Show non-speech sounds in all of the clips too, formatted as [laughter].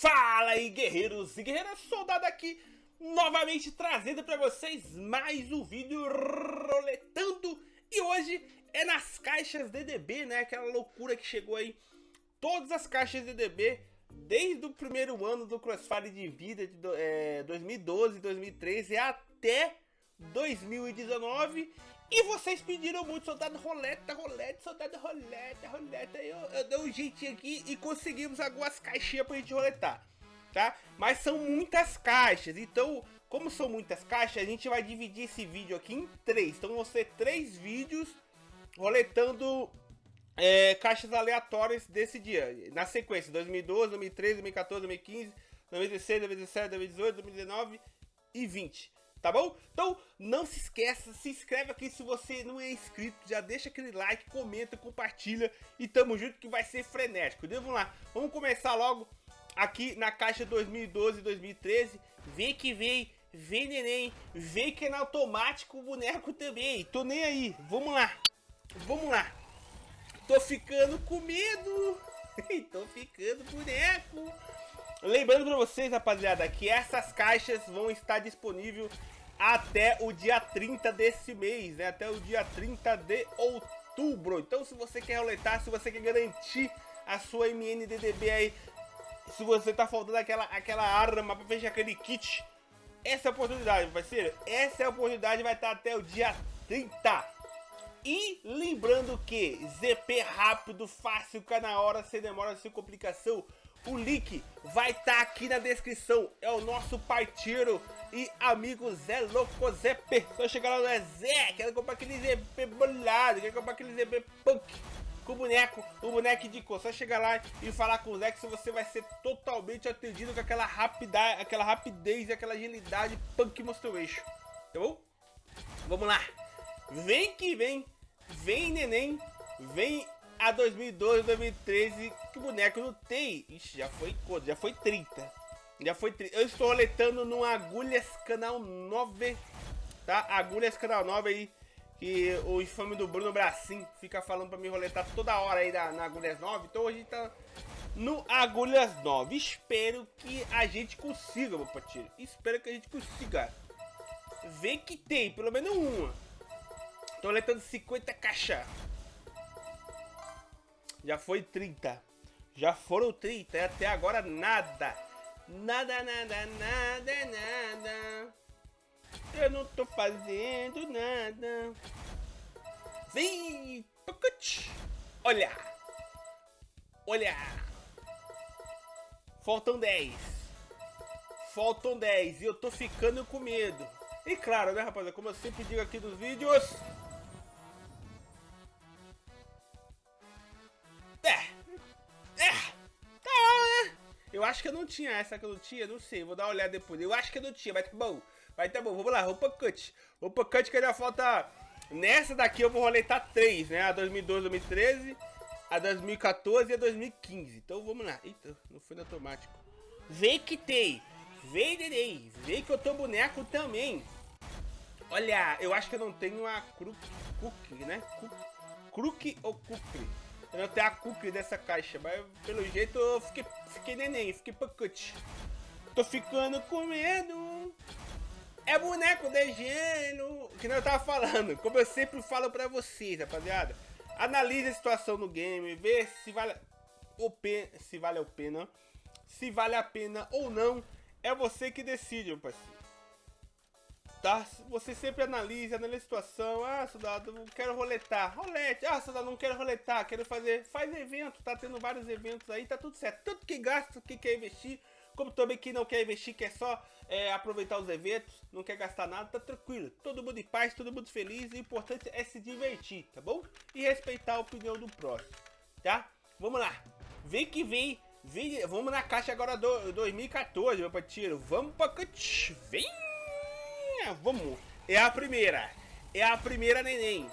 Fala aí guerreiros e guerreiras, soldado aqui novamente trazendo para vocês mais um vídeo roletando e hoje é nas caixas DDB, né, aquela loucura que chegou aí, todas as caixas DDB desde o primeiro ano do Crossfire de vida de é, 2012, 2013 até 2019 e vocês pediram muito soldado roleta, roleta, soldado roleta, roleta. Eu, eu dei um jeitinho aqui e conseguimos algumas caixinhas pra gente roletar, tá? Mas são muitas caixas, então, como são muitas caixas, a gente vai dividir esse vídeo aqui em três. Então vão ser três vídeos roletando é, caixas aleatórias desse dia. Na sequência, 2012, 2013, 2014, 2015, 2016, 2017, 2018, 2019 e 20 tá bom? Então, não se esqueça, se inscreve aqui se você não é inscrito, já deixa aquele like, comenta, compartilha e tamo junto que vai ser frenético. Então, vamos lá, vamos começar logo aqui na caixa 2012 2013, vem que vem, vem neném, vem que é na automático o boneco também, tô nem aí, vamos lá, vamos lá. Tô ficando com medo, [laughs] tô ficando boneco. Lembrando para vocês, rapaziada, que essas caixas vão estar disponíveis até o dia 30 desse mês, né? Até o dia 30 de outubro. Então, se você quer roletar, se você quer garantir a sua MNDDB aí, se você tá faltando aquela, aquela arma para fechar aquele kit, essa é a oportunidade, parceiro. Essa é a oportunidade, vai estar até o dia 30. E lembrando que ZP rápido, fácil, cá na hora, sem demora, sem complicação. O link vai estar tá aqui na descrição. É o nosso parceiro e amigo Zé Louco Zé P. Só chegar lá no Zé, quero comprar aquele ZP bolado, quero comprar aquele ZP punk com o boneco, o boneco de cor. Só chegar lá e falar com o Zé que você vai ser totalmente atendido com aquela rapidez, aquela rapidez e aquela agilidade punk monstro eixo. Tá bom? Vamos lá. Vem que vem, vem neném, vem a 2012, 2013, que boneco não tem. Ixi, já foi quanto? Já foi 30. Já foi 30. Eu estou roletando no Agulhas Canal 9, tá? Agulhas Canal 9 aí, que o infame do Bruno Bracim fica falando pra me roletar toda hora aí na, na Agulhas 9. Então gente tá no Agulhas 9. Espero que a gente consiga, meu patinho. Espero que a gente consiga. Vê que tem, pelo menos uma. Tô roletando 50 caixas. Já foi 30. Já foram 30 e até agora nada. Nada, nada, nada, nada. Eu não tô fazendo nada. Vem! Olha! Olha! Faltam 10. Faltam 10 e eu tô ficando com medo. E claro, né, rapaziada, como eu sempre digo aqui nos vídeos, Eu acho que eu não tinha essa que eu não tinha, não sei, vou dar uma olhada depois. Eu acho que eu não tinha, vai tá bom. Vai tá bom, vamos lá, roupa cut. Roupa cut que ainda falta... Nessa daqui eu vou roletar três, né? A 2012, 2013, a 2014 e a 2015. Então vamos lá. Eita, não foi no automático. Vem que tem. Vem, neném. Vem que eu tô boneco também. Olha, eu acho que eu não tenho a Crook, né? Crook ou Kukri? Eu tenho a cookie dessa caixa, mas pelo jeito eu fiquei, fiquei neném, fiquei pacote. Tô ficando com medo. É boneco de gelo. Que não eu tava falando. Como eu sempre falo pra vocês, rapaziada. Analise a situação no game. Vê se vale, o pena, se vale a pena. Se vale a pena ou não. É você que decide, meu parceiro tá? Você sempre analisa, analisa a situação. Ah, soldado, não quero roletar. Rolete. Ah, soldado, não quero roletar, quero fazer. Faz evento, tá tendo vários eventos aí, tá tudo certo. Tanto que gasta, que quer investir, como também quem não quer investir, quer só é, aproveitar os eventos, não quer gastar nada, tá tranquilo. Todo mundo em paz, todo mundo feliz. O importante é se divertir, tá bom? E respeitar a opinião do próximo, tá? Vamos lá. Vem que vem. vem vamos na caixa agora do 2014, meu parceiro. Vamos pra... Vem! Vamos. É a primeira. É a primeira neném.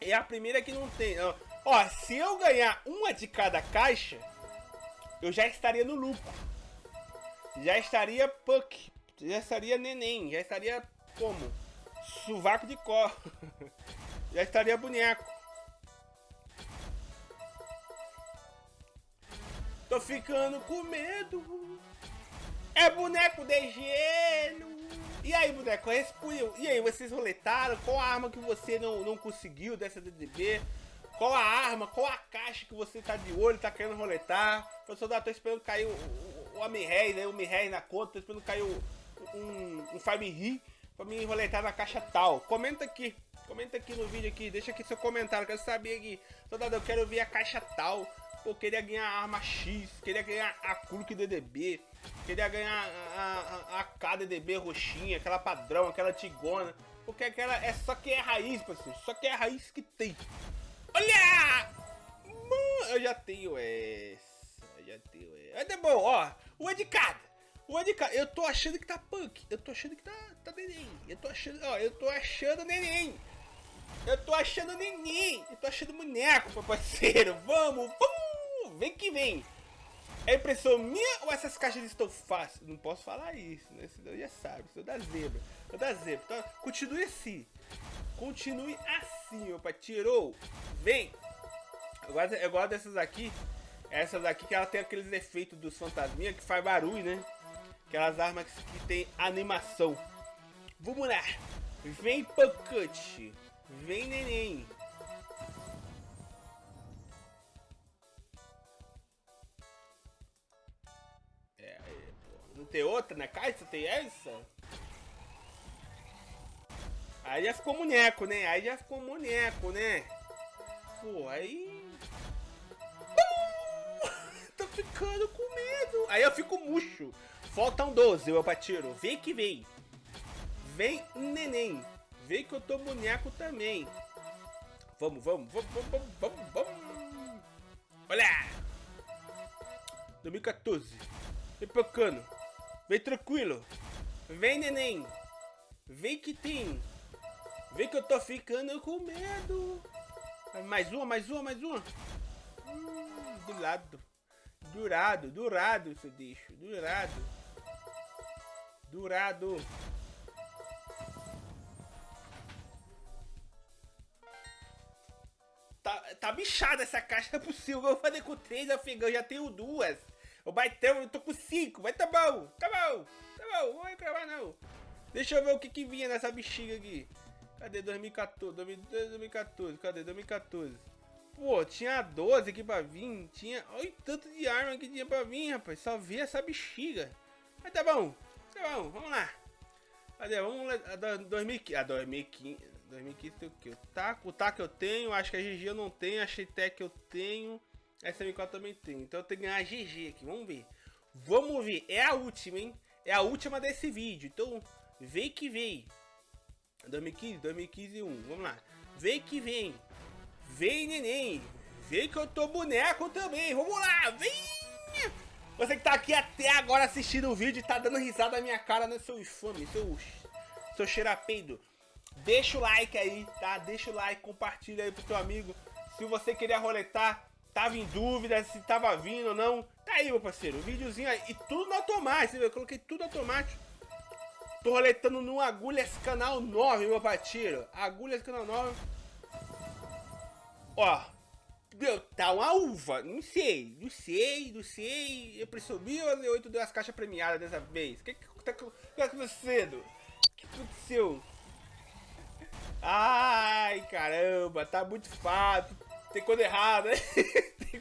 É a primeira que não tem. Ó, se eu ganhar uma de cada caixa, eu já estaria no lucro. Já estaria puck. Já estaria neném. Já estaria como? Suvaco de cor. [laughs] já estaria boneco. Tô ficando com medo. É boneco de gelo. E aí, boneco, respondeu. E aí, vocês roletaram? Qual a arma que você não, não conseguiu dessa DDB? Qual a arma, qual a caixa que você tá de olho, tá querendo roletar? Professor, tô esperando cair o, o, o Homem-Rei, né? O Homem-Rei na conta, tô esperando cair o, um, um Fire Ri pra me roletar na caixa tal. Comenta aqui, comenta aqui no vídeo aqui, deixa aqui seu comentário, quero saber aqui. Soldado, eu quero ver a caixa tal. Pô, queria ganhar a arma X, queria ganhar a Kruk DDB, queria ganhar a, a, a KDDB roxinha, aquela padrão, aquela tigona. Porque aquela é só que é raiz, parceiro, só que é a raiz que tem. Olha! Mano, eu já tenho essa, eu já tenho essa. Mas é bom, ó, uma de cada. Uma. Eu tô achando que tá punk, eu tô achando que tá, tá neném. Eu tô achando, ó, eu tô achando neném. Eu tô achando neném. Eu tô achando boneco, meu parceiro. Vamos, vamos. Vem que vem. É impressão minha ou essas caixas estão fáceis? Não posso falar isso, né? Senão já sabe. Sou da zebra. Sou da zebra. Então, continue assim. Continue assim, meu pai. Tirou. Vem. Eu gosto, eu gosto dessas aqui. Essas aqui que ela tem aqueles efeitos dos fantasminha que faz barulho, né? Aquelas armas que, que tem animação. Vamos lá. Vem, pancante. Vem, neném. Tem outra na caixa? Tem essa? Aí já ficou boneco, né? Aí já ficou boneco, né? Pô, aí... Uh! [laughs] Tô ficando com medo. Aí eu fico murcho. Faltam 12, meu patiro. Vem que vem. Vem, neném. Vem que eu tô boneco também. Vamos, vamos, vamos, vamos, vamos, vamos. Olha! 2014. Vem pocando. Vem tranquilo. Vem, neném. Vem que tem. Vem que eu tô ficando com medo. Mais uma, mais uma, mais uma. Hum, do lado. Durado, durado, seu bicho. Durado. Durado. Tá, tá bichada essa caixa, é possível. Eu vou fazer com três afegãos, já tenho duas. O baitão, eu tô com cinco, mas tá bom, tá bom, tá bom, não vou reclamar não. Deixa eu ver o que que vinha nessa bexiga aqui. Cadê 2014? 2014, cadê 2014? Pô, tinha 12 aqui pra vir, tinha... Olha tanto de arma que tinha pra vir, rapaz. Só vi essa bexiga. Mas tá bom, tá bom, vamos lá. Cadê? Vamos lá, a 2015, a 2015, 2015 tem o que? O taco, o taco eu tenho, acho que a GG eu não tenho, a Xtec eu tenho, essa M4 também tem. Então eu tenho que ganhar GG aqui, vamos ver. Vamos ver, é a última, hein? É a última desse vídeo, então vem que vem. 2015, 2015 1, vamos lá. Vem que vem. Vem, neném. Vem que eu tô boneco também. Vamos lá, vem. Você que tá aqui até agora assistindo o vídeo e tá dando risada na minha cara, né, seu infame, seu, seu cheirapeido. Deixa o like aí, tá? Deixa o like, compartilha aí pro teu amigo. Se você queria roletar, tava em dúvida se tava vindo ou não, tá aí, meu parceiro. O videozinho aí. E tudo no automático, eu coloquei tudo automático. Tô roletando no Agulhas Canal 9, meu parceiro. Agulhas Canal 9. Ó. Meu, tá uma uva. Não sei, não sei, não sei. Eu presumi ou eu deu as caixas premiadas dessa vez? O que que tá, tá acontecendo? O que aconteceu? Ai, caramba, tá muito fácil. Tem coisa errada, [laughs] tem,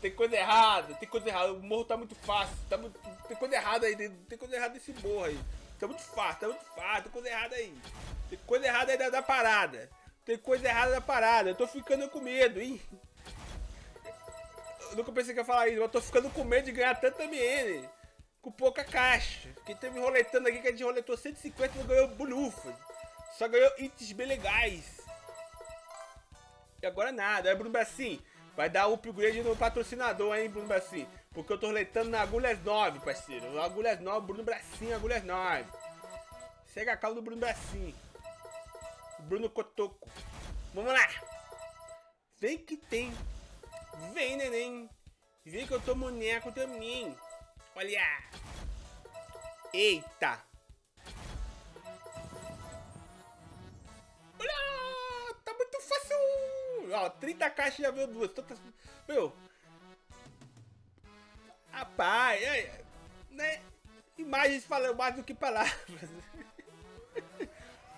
tem coisa errada, tem coisa errada. O morro tá muito fácil. Tá muito, tem coisa errada aí, tem coisa errada nesse morro aí. Tá muito fácil, tá muito fácil, tem coisa errada aí. Tem coisa errada aí da, da parada. Tem coisa errada da parada. Eu tô ficando com medo, hein? Eu nunca pensei que ia falar isso, mas tô ficando com medo de ganhar tanta MN. Com pouca caixa. Quem teve roletando aqui que a gente roletou 150 e não ganhou bolufa. Só ganhou itens bem legais. E agora nada. É Bruno Bracim. Vai dar upgrade no patrocinador, hein, Bruno Bracim. Porque eu tô roletando na Agulhas 9, parceiro. Agulhas 9, Bruno Bracinho, Agulhas 9. Segue a calma do Bruno Bracinho. Bruno Cotoco. Vamos lá. Vem que tem. Vem, neném. Vem que eu tô boneco também. Olha. Eita. Ó, 30 caixas já veio duas. Meu, Rapaz, é, né? Imagens falam mais do que palavras. [laughs]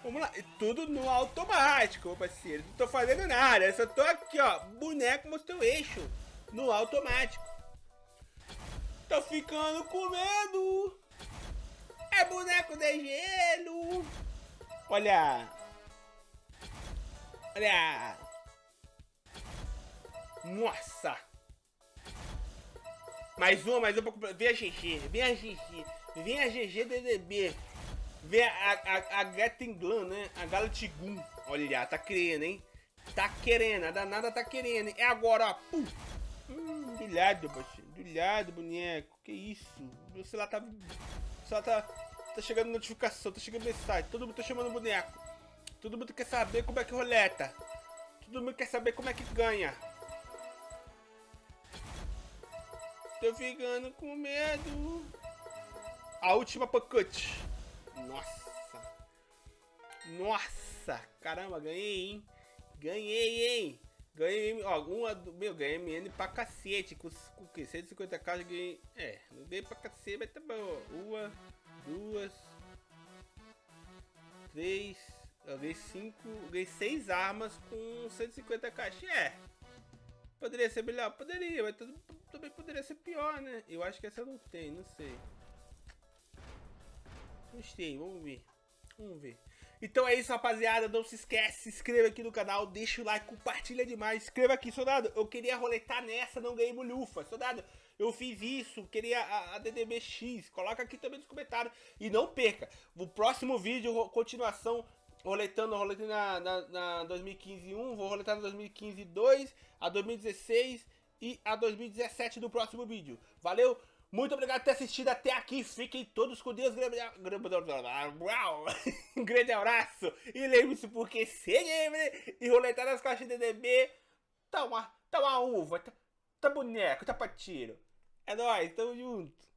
Vamos lá, tudo no automático, meu parceiro. Não tô fazendo nada, eu só tô aqui, ó, boneco mostrou eixo no automático. Tô ficando com medo. É boneco de gelo. Olha. Olha. Nossa. Mais uma, mais uma. Vem a GG, vem a GG. Vem a GG DDB. Vem a, a, a Gattinglan, né? A Galatigun. Olha, tá querendo, hein? Tá querendo, a danada tá querendo. É agora, ó. Pum. Hum, do lado, baixinho. Do lado, boneco. Que isso? Você lá tá... Lá tá... Tá chegando notificação, tá chegando mensagem. Todo mundo tá chamando boneco. Todo mundo quer saber como é que roleta. Todo mundo quer saber como é que ganha. Tô ficando com medo. A última pacote. Nossa. Nossa. Caramba, ganhei, hein? Ganhei, hein? Ganhei, ó, uma meu, ganhei MN pra cacete. Com, com que? 150k ganhei. É, não dei pra cacete, mas tá bom. Uma, duas, três. Eu ganhei cinco. Ganhei seis armas com 150k. É. Poderia ser melhor? Poderia, mas também poderia ser pior, né? Eu acho que essa não tem, não sei. Gostei, vamos ver. Vamos ver. Então é isso, rapaziada. Não se esquece, se inscreva aqui no canal, deixa o like, compartilha demais. Escreva aqui, soldado. Eu queria roletar nessa, não ganhei bolhufa. Soldado, eu fiz isso, queria a, a DDBX. Coloca aqui também nos comentários. E não perca, o próximo vídeo, continuação, roletando, roletando na, na, na 2015 1, vou roletar na 2015 2, a 2016 e a 2017 do próximo vídeo. Valeu! Muito obrigado por ter assistido até aqui. Fiquem todos com Deus. Grande [laughs] abraço. E lembre-se, porque ser gamer e roletar nas caixas de DDB tá uma, tá uma uva, tá, tá boneco, tá pra tiro. É nóis, tamo junto.